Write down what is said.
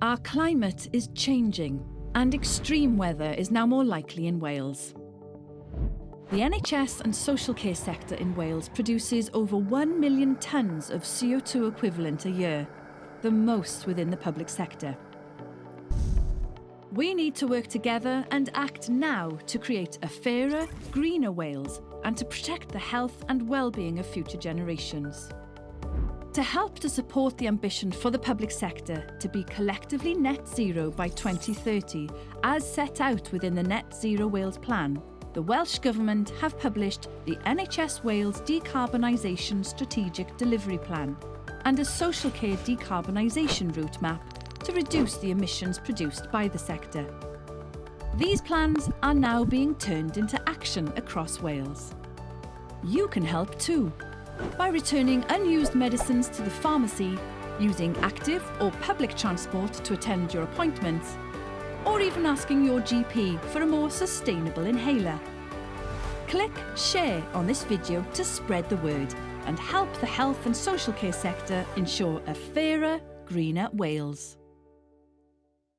Our climate is changing and extreme weather is now more likely in Wales. The NHS and social care sector in Wales produces over 1 million tonnes of CO2 equivalent a year, the most within the public sector. We need to work together and act now to create a fairer, greener Wales and to protect the health and well-being of future generations. To help to support the ambition for the public sector to be collectively net zero by 2030, as set out within the Net Zero Wales plan, the Welsh Government have published the NHS Wales Decarbonisation Strategic Delivery Plan and a social care decarbonisation route map to reduce the emissions produced by the sector. These plans are now being turned into action across Wales. You can help too by returning unused medicines to the pharmacy, using active or public transport to attend your appointments, or even asking your GP for a more sustainable inhaler. Click share on this video to spread the word and help the health and social care sector ensure a fairer, greener Wales.